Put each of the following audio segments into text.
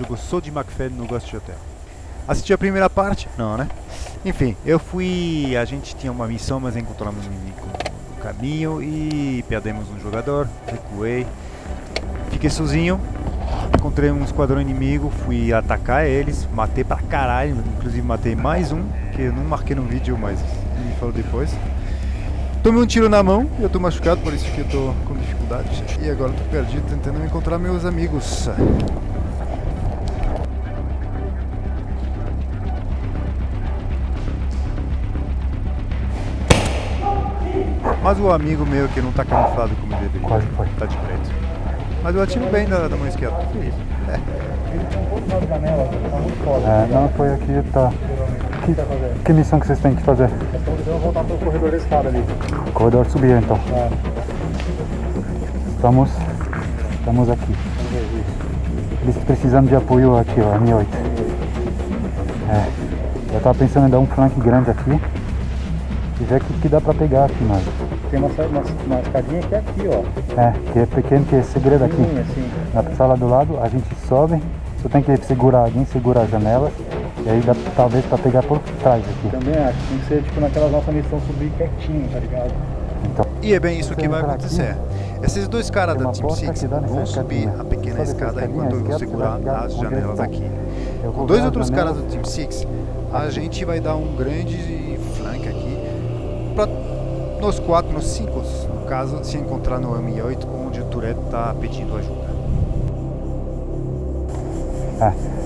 jogo só de McFadden no Ghost Hotel. Assistiu a primeira parte? Não, né? Enfim, eu fui. A gente tinha uma missão, mas encontramos um inimigo no caminho e perdemos um jogador, recuei. Fiquei sozinho, encontrei um esquadrão inimigo, fui atacar eles, matei pra caralho, inclusive matei mais um, que eu não marquei no vídeo, mas me falou depois. Tomei um tiro na mão eu tô machucado, por isso que eu tô com dificuldade. E agora tô perdido tentando encontrar meus amigos. Mas o amigo meu que não tá camuflado como deveria, Quase foi. tá de preto. Mas eu atiro bem da, da mão esquerda. É. Ele tem um pouco na janela, tá muito foda. É, não, foi aqui, tá. Que, que missão que vocês têm que fazer? Então vamos voltar pelo corredor da escada ali. Corredor subir então. É, Estamos, estamos aqui. Eles precisando de apoio aqui, ó, M8. É. Eu tava pensando em dar um flank grande aqui. E ver o que, que dá pra pegar aqui, mas. Tem uma, uma, uma escadinha que é aqui, ó. É, que é pequeno, que é segredo aqui. Sim, assim. Na sala do lado, a gente sobe. Só tem que segurar alguém, segura as janelas. E aí dá talvez pra pegar por trás aqui. Também acho. Tem que ser tipo naquelas nossas missões subir quietinho, tá ligado? Então, E é bem isso que vai acontecer. Esses dois caras da Team Six vão subir a pequena escada enquanto eu vou segurar as janelas aqui. Com dois outros as caras do Team Six, a gente vai dar um grande aqui nós quatro, nós cinco, no caso, se encontrar no M8 onde o Tourette está pedindo ajuda. É.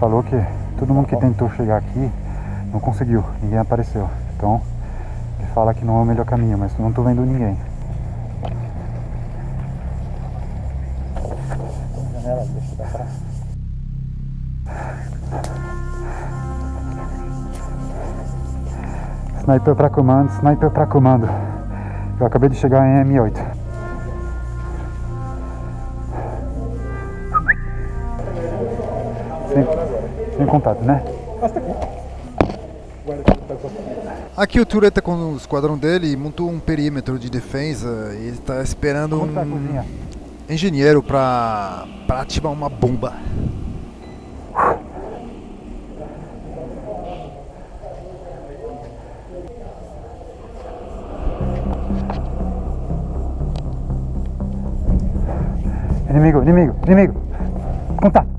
falou que todo mundo que tentou chegar aqui não conseguiu, ninguém apareceu. Então, ele fala que não é o melhor caminho, mas não tô vendo ninguém. Sniper pra comando, sniper pra comando. Eu acabei de chegar em M8. Contato, né? Aqui o Tourette tá com o esquadrão dele e montou um perímetro de defesa e ele está esperando Como tá um engenheiro para ativar uma bomba. Inimigo, inimigo, inimigo. Contato.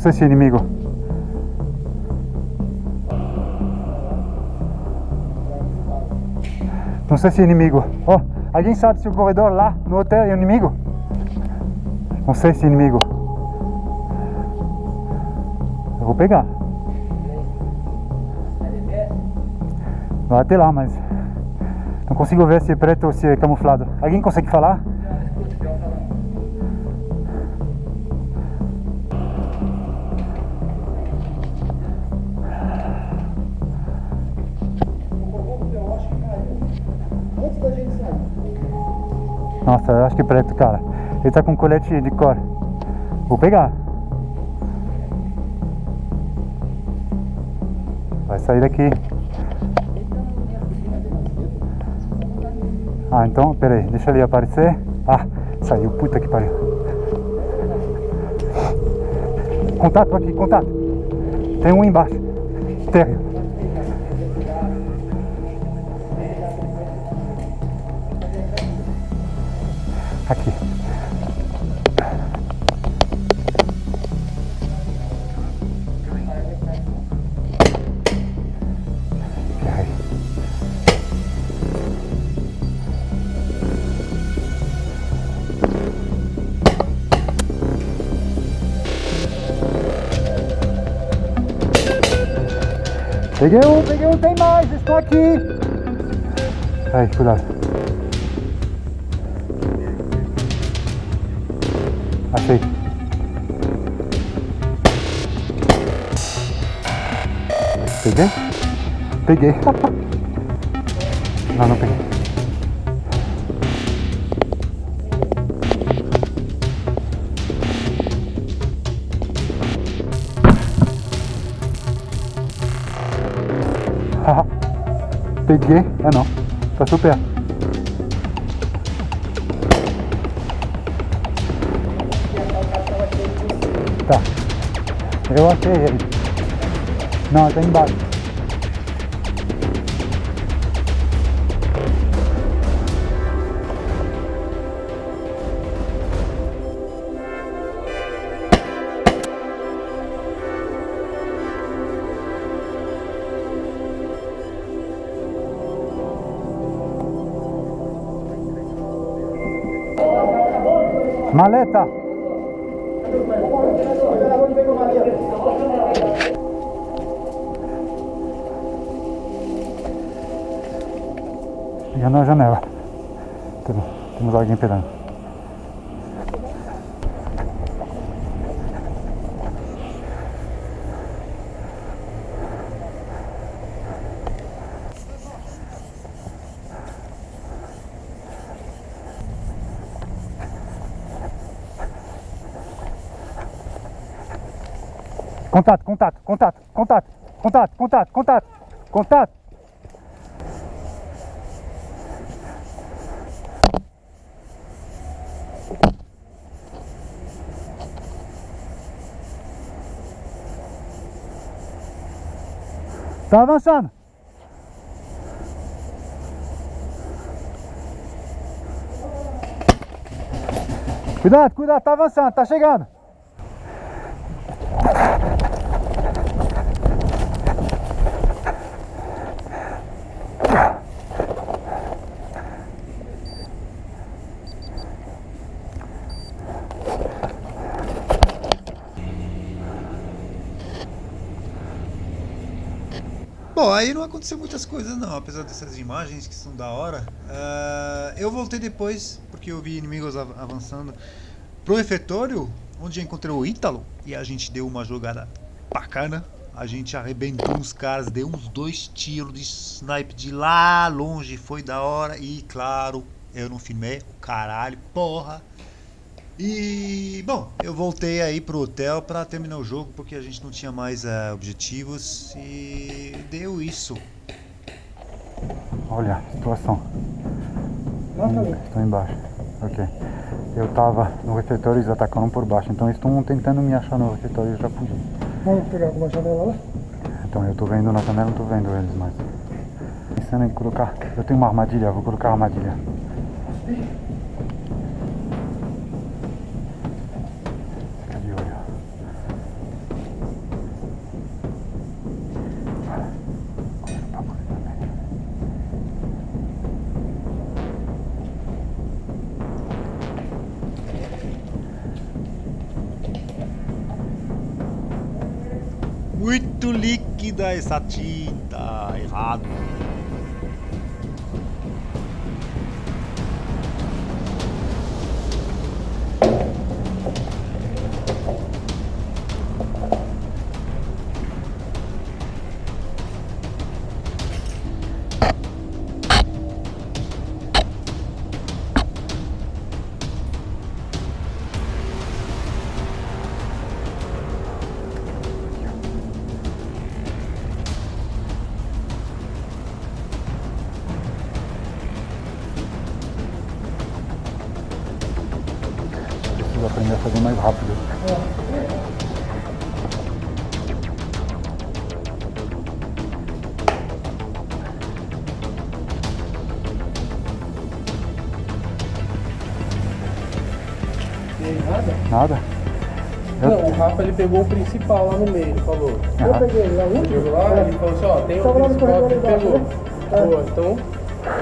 Sei se é inimigo. Não sei se é inimigo. Ó, alguém sabe se o corredor lá no hotel é inimigo? Não sei se é inimigo. Eu vou pegar. Vai até lá, mas não consigo ver se é preto ou se é camuflado. Alguém consegue falar? É preto, cara. Ele tá com colete de cor. Vou pegar. Vai sair daqui. Ah, então, peraí, deixa ele aparecer. Ah, saiu, puta que pariu. Contato aqui, contato. Tem um embaixo. Terra. Aqui. Ai. Peguei um, peguei um, tem mais, estão aqui. Aí, cuidado. Achei. Peguei? Peguei. Não, não peguei. Peguei. É não. Tá super. Eu achei ele. Não, tá embaixo. Maleta! Já na janela. Temos, alguém pegando. Contato, contato, contato, contato, contato, contato, contato, contato. Tá avançando. Cuidado, cuidado, tá avançando, tá chegando. Bom, aí não aconteceu muitas coisas não, apesar dessas imagens que são da hora. Ah, eu voltei depois, porque eu vi inimigos av- avançando pro refeitório, onde encontrei o Ítalo, e a gente deu uma jogada bacana. A gente arrebentou uns caras, deu uns dois tiros de snipe de lá longe, foi da hora. E claro, eu não filmei, o caralho, porra. E, bom, eu voltei aí pro hotel pra terminar o jogo porque a gente não tinha mais eh, objetivos e deu isso. Olha a situação. Ali. Estou embaixo. Ok. Eu tava no refeitório e eles atacaram por baixo. Então eles estão tentando me achar no refeitório e eu já fugi. Vamos pegar alguma janela lá? Então eu tô vendo na janela, não tô vendo eles mais. Pensando em colocar. Eu tenho uma armadilha, vou colocar a armadilha. Fica líquida essa tinta, errado. Aprender a fazer mais rápido. Tem nada? Nada? Não, o Rafa ele pegou o principal lá no meio, ele falou. Eu peguei lá um. Lá, ele falou assim, ó, tem o lá no principal que pegou. né? Pô, então,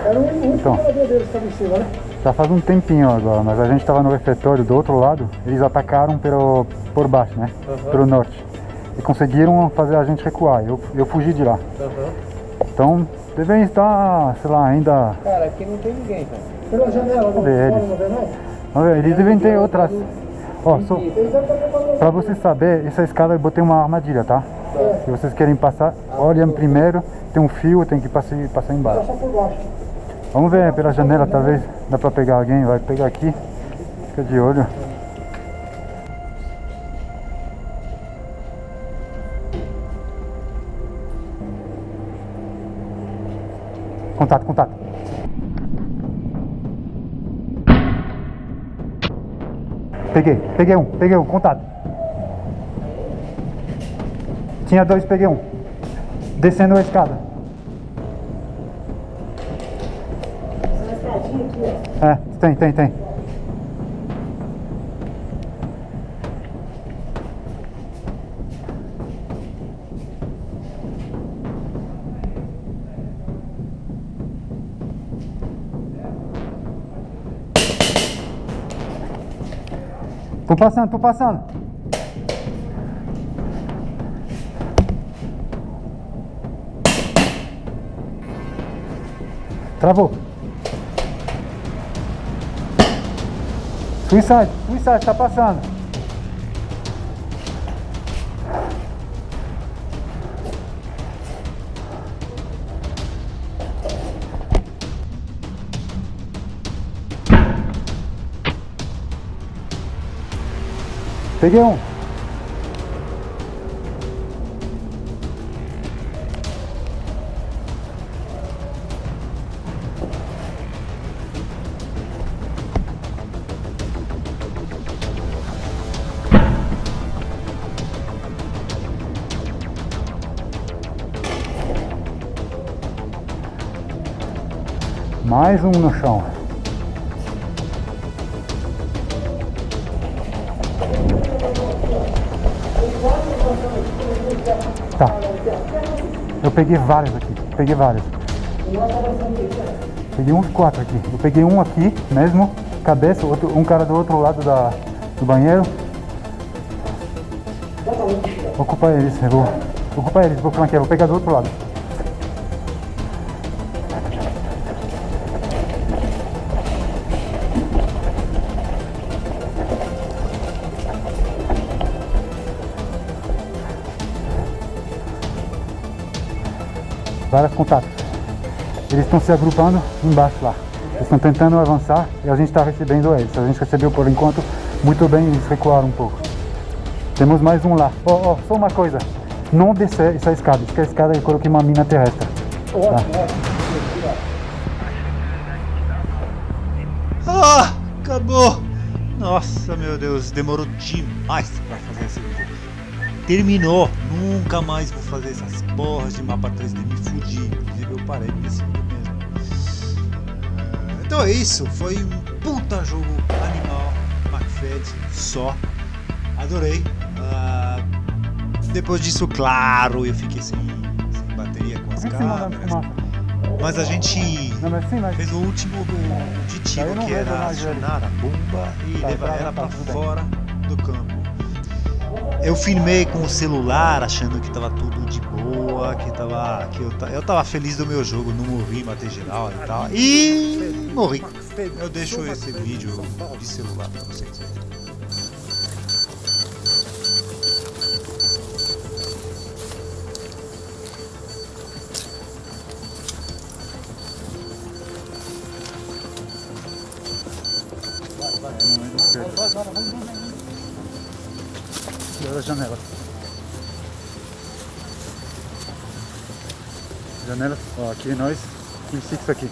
Era único Então. estava em cima, né? Já faz um tempinho agora, mas a gente estava no refeitório do outro lado, eles atacaram pelo, por baixo, né? Aham. Pelo norte. E conseguiram fazer a gente recuar. Eu, eu fugi de lá. aham. Então, devem estar, sei lá, ainda. Cara, aqui não tem ninguém, cara. Pela janela, não, não vê não? Vamos ver, Eles devem ter outras. Ó, pra você saber, essa escada eu botei uma armadilha, tá? Se vocês querem passar, olhem primeiro, tem um fio, tem que passar, passar embaixo. Vamos ver pela janela, talvez dá pra pegar alguém, vai pegar aqui. Fica de olho. Contato, contato. Peguei, peguei um, peguei um, contato. Tinha dois, peguei um. Descendo a escada. É, tem, tem, tem. Passando, tô passando. Travou. Suicide, suicide, tá passando. Peguei um. Mais um no chão. Tá. Eu peguei vários aqui. Peguei vários. Peguei uns quatro aqui. Eu peguei um aqui mesmo, cabeça, outro, um cara do outro lado da, do banheiro. Vou ocupar eles, eu vou. Ocupar eles, vou flanquear, vou pegar do outro lado. Vários contatos. Eles estão se agrupando embaixo lá. Eles estão tentando avançar e a gente está recebendo eles. A gente recebeu por enquanto muito bem eles recuaram um pouco. Temos mais um lá. Oh, oh, só uma coisa. Não descer essa escada, porque a escada eu coloquei uma mina terrestre. Tá? Ah, acabou! Nossa, meu Deus, demorou demais pra fazer esse vídeo. Terminou, nunca mais vou fazer essas porras de mapa 3D, me fudi. Inclusive eu parei nesse vídeo mesmo. Ah, Então é isso, foi um puta jogo animal, McFed, só. Adorei. Ah, depois disso, claro, eu fiquei sem, sem bateria com as câmeras. Mas a gente fez o último não que era acionar a bomba e Tá, levar tá, ela tá, bem. fora do campo. Eu filmei com o celular, achando que tava tudo de boa, que tava. que eu, eu tava feliz do meu jogo, não morri, matei geral e tal. E morri. Eu deixo esse vídeo de celular pra vocês. Janela. Janela, ó, aqui nós, tem six aqui.